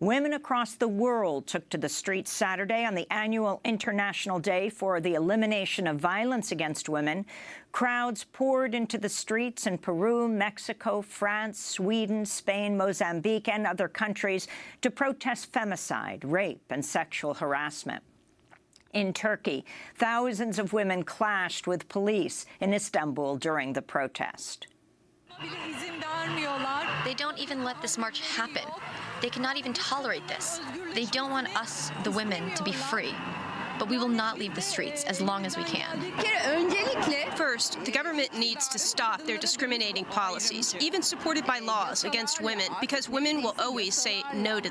Women across the world took to the streets Saturday on the annual International Day for the Elimination of Violence Against Women. Crowds poured into the streets in Peru, Mexico, France, Sweden, Spain, Mozambique and other countries to protest femicide, rape and sexual harassment. In Turkey, thousands of women clashed with police in Istanbul during the protest. They don't even let this march happen. They cannot even tolerate this. They don't want us, the women, to be free. But we will not leave the streets as long as we can. First, the government needs to stop their discriminating policies, even supported by laws against women, because women will always say no to